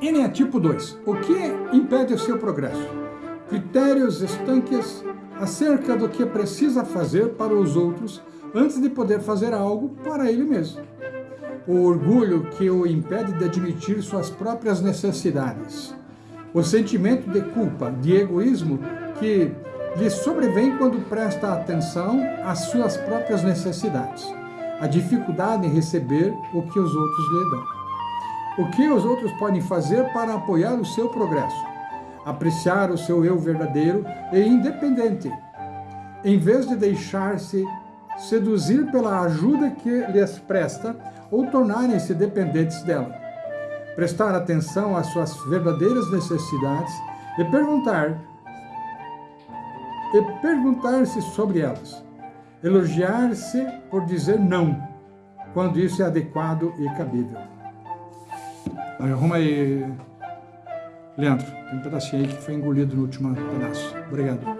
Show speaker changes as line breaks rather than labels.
N é tipo 2. O que impede o seu progresso? Critérios estanques acerca do que precisa fazer para os outros antes de poder fazer algo para ele mesmo. O orgulho que o impede de admitir suas próprias necessidades. O sentimento de culpa, de egoísmo que lhe sobrevém quando presta atenção às suas próprias necessidades. A dificuldade em receber o que os outros lhe dão. O que os outros podem fazer para apoiar o seu progresso? Apreciar o seu eu verdadeiro e independente, em vez de deixar-se seduzir pela ajuda que lhes presta ou tornarem-se dependentes dela. Prestar atenção às suas verdadeiras necessidades e perguntar e perguntar-se sobre elas. Elogiar-se por dizer não, quando isso é adequado e cabível. Arruma aí, Leandro. Tem um pedacinho aí que foi engolido no último pedaço. Obrigado.